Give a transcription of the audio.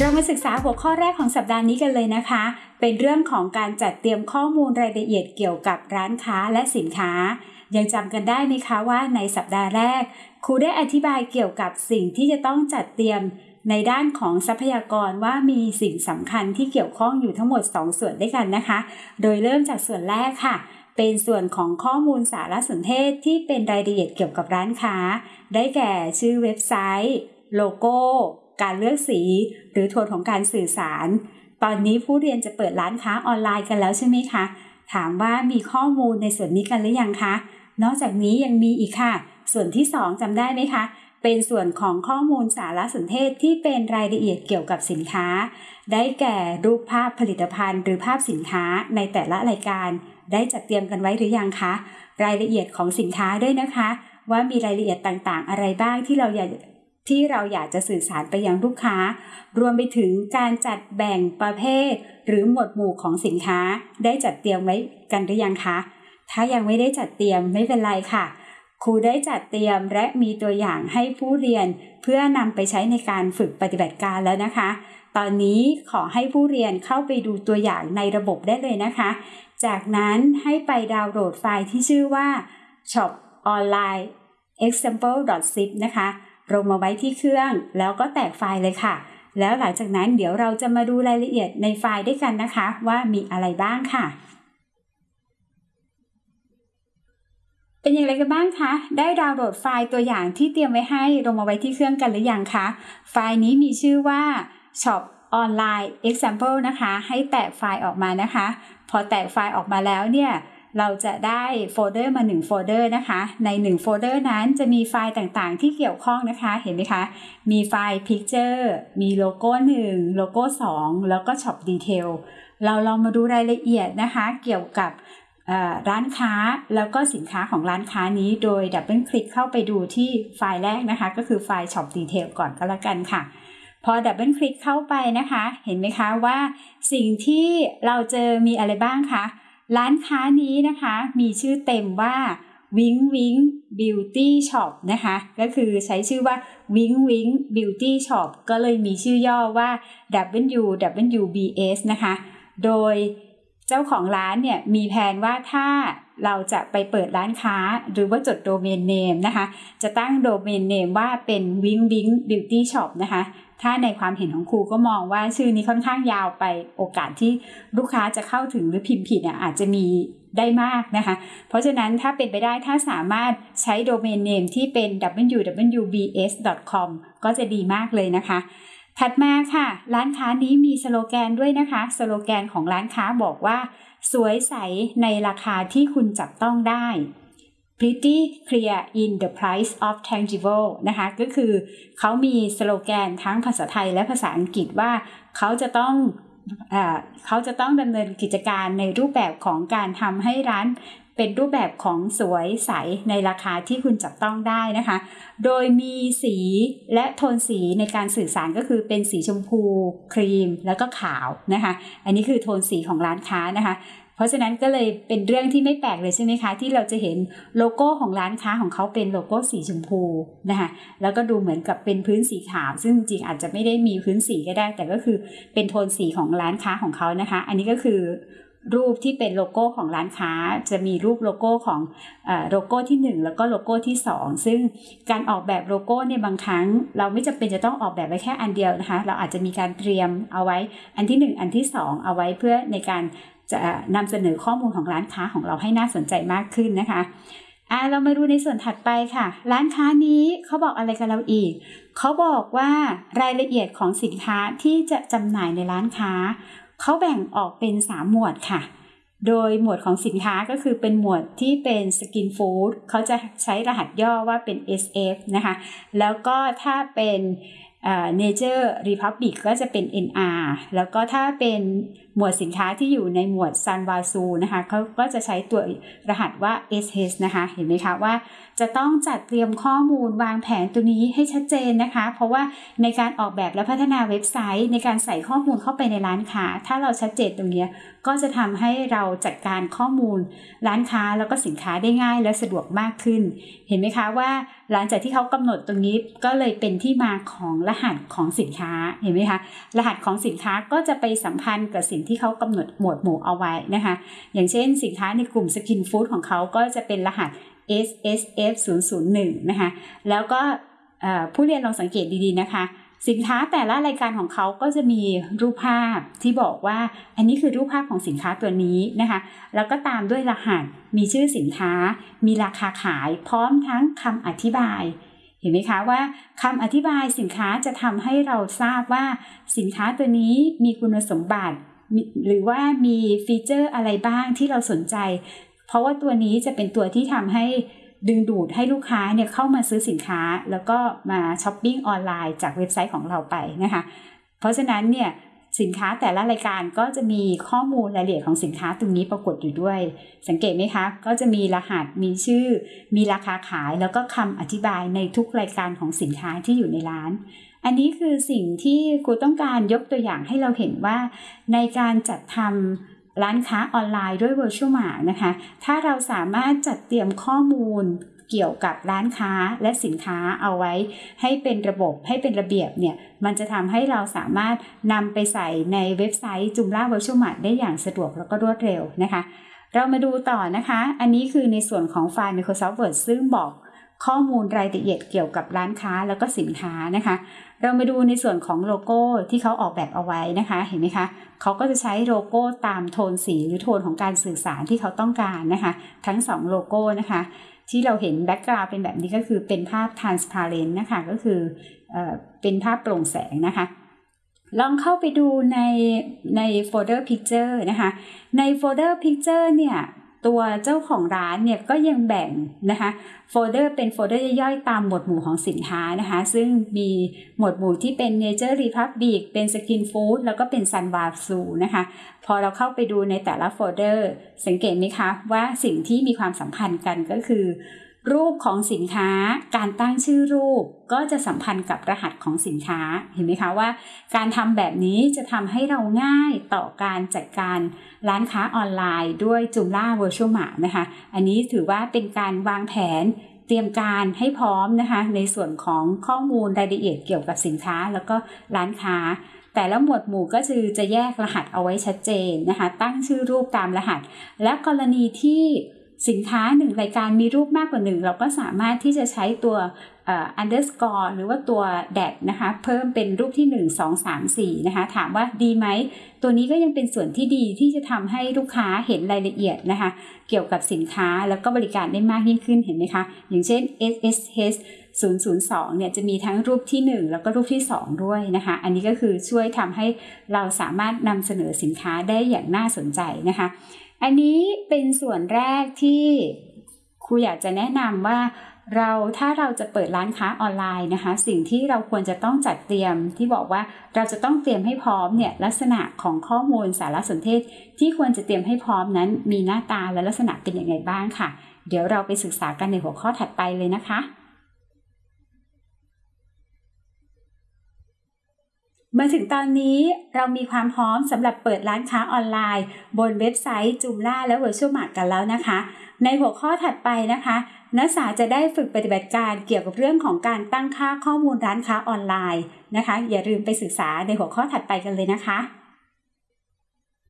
เรามาศึกษาหัวข้อแรกของสัปดาห์นี้กันเลยนะคะ เป็นเรื่องของการจัดเตรียมข้อมูลรายละเอียดเกี่ยวกับร้านค้าและสินค้า ยังจำกันได้ไหมคะว่าในสัปดาห์แรก ครูได้อธิบายเกี่ยวกับสิ่งที่จะต้องจัดเตรียมในด้านของทรัพยากรว่ามีสิ่งสำคัญที่เกี่ยวข้องอยู่ทั้งหมด 2 ส่วนด้วยกันนะคะ โดยเริ่มจากส่วนแรกค่ะ เป็นส่วนของข้อมูลสารสนเทศที่เป็นรายละเอียดเกี่ยวกับร้านค้า ได้แก่ชื่อเว็บไซต์ โลโก้ การเลือกสี หรือโทนของการสื่อสาร ตอนนี้ผู้เรียนจะเปิดร้านค้าออนไลน์กันแล้วใช่ไหมคะ ถามว่ามีข้อมูลในส่วนนี้กันหรือยังคะ นอกจากนี้ยังมีอีกค่ะ ส่วนที่ 2จำได้ไหมคะ เป็นส่วนของข้อมูลสารสนเทศที่เป็นรายละเอียดเกี่ยวกับสินค้า ได้แก่รูปภาพผลิตภัณฑ์ หรือภาพสินค้าในแต่ละรายการ ได้จัดเตรียมกันไว้หรือยังคะ รายละเอียดของสินค้าด้วยนะคะ ว่ามีรายละเอียดต่างๆ อะไรบ้างที่เราอยาก ที่เราอยากจะสื่อสารไปยังลูกค้า รวมไปถึงการจัดแบ่งประเภท หรือหมวดหมู่ของสินค้า ได้จัดเตรียมไว้กันหรือยังคะ ถ้ายังไม่ได้จัดเตรียมไม่เป็นไรค่ะ ครูได้จัดเตรียมและมีตัวอย่างให้ผู้เรียน เพื่อนำไปใช้ในการฝึกปฏิบัติการแล้วนะคะ ตอนนี้ขอให้ผู้เรียนเข้าไปดูตัวอย่างในระบบได้เลยนะคะ จากนั้นให้ไปดาวน์โหลดไฟล์ที่ชื่อว่า shop online example.zip นะคะ ลงมาไว้ที่เครื่อง แล้วก็แตกไฟล์เลยค่ะ แล้วหลังจากนั้นเดี๋ยวเราจะมาดูรายละเอียดในไฟล์ด้วยกันนะคะ ว่ามีอะไรบ้างค่ะ เป็นอย่างไรกันบ้างคะ ได้ดาวน์โหลดไฟล์ตัวอย่างที่เตรียมไว้ให้ลงมาไว้ที่เครื่องกันหรือยังคะ ไฟล์นี้มีชื่อว่า shop online example นะคะ ให้แตกไฟล์ออกมานะคะ พอแตกไฟล์ออกมาแล้วเนี่ย เราจะได้โฟลเดอร์มา1โฟลเดอร์นะคะ ใน1โฟลเดอร์นั้นจะมีไฟล์ต่างๆ ที่เกี่ยวข้องนะคะ เห็นไหมคะ มีไฟล์ Picture มีโลโก้ 1 โลโก้ 2 แล้วก็ Shop Detail เราลองมาดูรายละเอียดนะคะ เกี่ยวกับร้านค้าแล้วก็สินค้าของร้านค้านี้โดยดับเบิลคลิกเข้าไปดูที่ไฟล์แรกนะคะ ก็คือไฟล์ Shop Detail ก่อนก็แล้วกันค่ะ พอดับเบิลคลิกเข้าไปนะคะ เห็นไหมคะว่าสิ่งที่เราเจอมีอะไรบ้างคะ ร้านค้านี้นะคะมีชื่อเต็มว่า Wing Wing Beauty Shop นะคะ ก็คือใช้ชื่อว่า Wing Wing Beauty Shop ก็เลยมีชื่อย่อว่า WWBS นะคะ โดยเจ้าของร้านเนี่ยมีแผนว่าถ้าเราจะไปเปิดร้านค้าหรือว่าจดโดเมนเนมนะคะ จะตั้งโดเมนเนมว่าเป็น Wing Wing Beauty Shop นะคะ ถ้าในความเห็นของครูก็มองว่าชื่อนี้ค่อนข้างยาวไปโอกาสที่ลูกค้าจะเข้าถึงหรือพิมพ์ผิดเนี่ยอาจจะมีได้มากนะคะ เพราะฉะนั้นถ้าเป็นไปได้ถ้าสามารถใช้โดเมนเนมที่เป็น www.bs.com ก็จะดีมากเลยนะคะ ถัดมาค่ะ ร้านค้านี้มีสโลแกนด้วยนะคะ สโลแกนของร้านค้าบอกว่า สวยใสในราคาที่คุณจับต้องได้ pretty clear in the price of tangible นะคะก็คือเขามีสโลแกนทั้งภาษาไทยและภาษาอังกฤษว่าเขาจะต้องเขาจะต้องดำเนินกิจการในรูปแบบของการทำให้ร้านเป็นรูปแบบของสวยใสในราคาที่คุณจับต้องได้นะคะ โดยมีสีและโทนสีในการสื่อสารก็คือเป็นสีชมพู ครีมแล้วก็ขาวนะคะ อันนี้คือโทนสีของร้านค้านะคะ เพราะฉะนั้นก็เลยเป็นเรื่องที่ไม่แปลกเลยใช่ไหมคะ ที่เราจะเห็นโลโก้ของร้านค้าของเขาเป็นโลโก้สีชมพูนะคะแล้วก็ดูเหมือนกับเป็นพื้นสีขาว ซึ่งจริงอาจจะไม่ได้มีพื้นสีก็ได้ แต่ก็คือเป็นโทนสีของร้านค้าของเขานะคะ อันนี้ก็คือรูปที่เป็นโลโก้ของร้านค้าจะมีรูปโลโก้ของโลโก้ที่ 1 แล้วก็โลโก้ที่ 2 ซึ่งการออกแบบโลโก้เนี่ยบางครั้ง เราไม่จำเป็นจะต้องออกแบบไว้แค่อันเดียวนะคะ เราอาจจะมีการเตรียมเอาไว้อันที่ 1 อันที่ 2 เอาไว้เพื่อในการ จะนำเสนอข้อมูลของร้านค้าของเราให้น่าสนใจมากขึ้นนะคะอ่าเรามาดูในส่วนถัดไปค่ะ ร้านค้านี้เขาบอกอะไรกับเราอีก เขาบอกว่ารายละเอียดของสินค้าที่จะจำหน่ายในร้านค้า เขาแบ่งออกเป็น 3 หมวดค่ะ โดยหมวดของสินค้าก็คือเป็นหมวดที่เป็นสกินฟู้ดเขาจะใช้รหัสย่อว่าเป็น SF นะคะ แล้วก็ถ้าเป็น Nature Republic ก็จะเป็น NR แล้วก็ถ้าเป็นหมวดสินค้าที่อยู่ในหมวดซันวาซูนะคะเขาก็จะใช้ตัวรหัสว่า SS นะคะ เห็นไหมคะว่าจะต้องจัดเตรียมข้อมูลวางแผนตัวนี้ให้ชัดเจนนะคะ เพราะว่าในการออกแบบและพัฒนาเว็บไซต์ ในการใส่ข้อมูลเข้าไปในร้านค้า ถ้าเราชัดเจนตรงนี้ก็จะทำให้เราจัดการข้อมูลร้านค้าแล้วก็สินค้าได้ง่ายและสะดวกมากขึ้น เห็นไหมคะว่าหลังจากที่เขากำหนดตรงนี้ก็เลยเป็นที่มาของรหัสของสินค้าเห็นไหมคะรหัสของสินค้าก็จะไปสัมพันธ์กับสิ่งที่เขากำหนดหมวดหมู่เอาไว้นะคะ อย่างเช่นสินค้าในกลุ่มสกินฟู้ดของเขาก็จะเป็นรหัส SSF 001นะคะแล้วก็ผู้เรียนลองสังเกตดีๆนะคะ สินค้าแต่ละรายการของเขาก็จะมีรูปภาพที่บอกว่าอันนี้คือรูปภาพของสินค้าตัวนี้นะคะแล้วก็ตามด้วยรหัสมีชื่อสินค้า มีราคาขายพร้อมทั้งคำอธิบาย เห็นไหมคะว่าคำอธิบายสินค้าจะทำให้เราทราบว่าสินค้าตัวนี้มีคุณสมบัติ หรือว่ามีฟีเจอร์อะไรบ้างที่เราสนใจ เพราะว่าตัวนี้จะเป็นตัวที่ทำให้ดึงดูดให้ลูกค้าเนี่ยเข้ามาซื้อสินค้า แล้วก็มาช้อปปิ้งออนไลน์จากเว็บไซต์ของเราไปนะคะ เพราะฉะนั้นเนี่ย สินค้าแต่ละรายการก็จะมีข้อมูลรายละเอียดของสินค้าตรงนี้ปรากฏอยู่ด้วย สังเกตไหมคะ ก็จะมีรหัสมีชื่อ มีราคาขายแล้วก็คำอธิบายในทุกรายการของสินค้าที่อยู่ในร้าน อันนี้คือสิ่งที่ครูต้องการยกตัวอย่างให้เราเห็นว่า ในการจัดทำร้านค้าออนไลน์ด้วย Virtual Mart นะคะ ถ้าเราสามารถจัดเตรียมข้อมูล เกี่ยวกับร้านค้าและสินค้าเอาไว้ ให้เป็นระบบให้เป็นระเบียบเนี่ยมันจะทำให้เราสามารถนำไปใส่ในเว็บไซต์จุมล่า Virtual Mart ได้อย่างสะดวกแล้วก็รวดเร็วนะคะ เรามาดูต่อนะคะ อันนี้คือในส่วนของไฟล์ Microsoft Word ซึ่งบอกข้อมูลรายละเอียดเกี่ยวกับร้านค้าแล้วก็สินค้านะคะ เรามาดูในส่วนของโลโก้ที่เขาออกแบบเอาไว้นะคะ เห็นไหมคะเขาก็จะใช้โลโก้ตามโทนสีหรือโทนของการสื่อสารที่เขาต้องการนะคะ ทั้ง 2 โลโก้นะคะ ที่เราเห็น background เป็นแบบนี้ก็คือเป็นภาพ transparent นะคะก็คือเอเป็นภาพโปร่งแสงนะคะ ลองเข้าไปดูในในโฟลเดอร์ Picture นะคะ ในโฟลเดอร์ Picture เนี่ย ตัวเจ้าของร้านเนี่ยก็ยังแบ่งนะคะโฟลเดอร์เป็นโฟลเดอร์ย่อยๆ ตามหมวดหมู่ของสินค้านะคะ ซึ่งมีหมวดหมู่ที่เป็น Nature Republic เป็น Skin Food แล้วก็เป็น Sulwhasoo นะคะ พอเราเข้าไปดูในแต่ละโฟลเดอร์ สังเกตไหมคะว่าสิ่งที่มีความสัมพันธ์กันก็คือ รูปของสินค้า การตั้งชื่อรูปก็จะสัมพันธ์กับรหัสของสินค้า เห็นไหมคะว่า การทำแบบนี้จะทำให้เราง่ายต่อการจัดการร้านค้าออนไลน์ด้วยจุมล่า Virtual Mart นะคะ อันนี้ถือว่าเป็นการวางแผนเตรียมการให้พร้อมนะคะ ในส่วนของข้อมูลรายละเอียดเกี่ยวกับสินค้าแล้วก็ร้านค้า แต่ละหมวดหมู่ก็คือจะแยกรหัสเอาไว้ชัดเจนนะคะ ตั้งชื่อรูปตามรหัส และกรณีที่ สินค้าหนึ่งรายการมีรูปมากกว่าหนึ่งเราก็สามารถที่จะใช้ตัว underscore หรือว่าตัวแดดนะคะเพิ่มเป็นรูปที่ 1 2 3 4 นะคะ ถามว่าดีไหม ตัวนี้ก็ยังเป็นส่วนที่ดีที่จะทำให้ลูกค้าเห็นรายละเอียดนะคะ เกี่ยวกับสินค้าแล้วก็บริการได้มากยิ่งขึ้นเห็นไหมคะ อย่างเช่น SSH 002 เนี่ยจะมีทั้งรูปที่ 1 แล้วก็รูปที่ 2 ด้วยนะคะ อันนี้ก็คือช่วยทำให้เราสามารถนำเสนอสินค้าได้อย่างน่าสนใจนะคะ อันนี้เป็นส่วนแรกที่ครูอยากจะแนะนำว่าเราถ้าเราจะเปิดร้านค้าออนไลน์นะคะ สิ่งที่เราควรจะต้องจัดเตรียมที่บอกว่าเราจะต้องเตรียมให้พร้อมเนี่ยลักษณะของข้อมูลสารสนเทศ ที่ควรจะเตรียมให้พร้อมนั้น มีหน้าตาและลักษณะเป็นอยังไงบ้างค่ะ เดี๋ยวเราไปศึกษากันในหัวข้อถัดไปเลยนะคะ มาถึงตอนนี้เรามีความพร้อมสำหรับเปิดร้านค้าออนไลน์ บนเว็บไซต์จูมล่าและ Virtual Mart กันแล้วนะคะ ในหัวข้อถัดไปนะคะ นักศึกษาจะได้ฝึกปฏิบัติการเกี่ยวกับเรื่องของการตั้งค่าข้อมูลร้านค้าออนไลน์นะคะ อย่าลืมไปศึกษาในหัวข้อถัดไปกันเลยนะคะ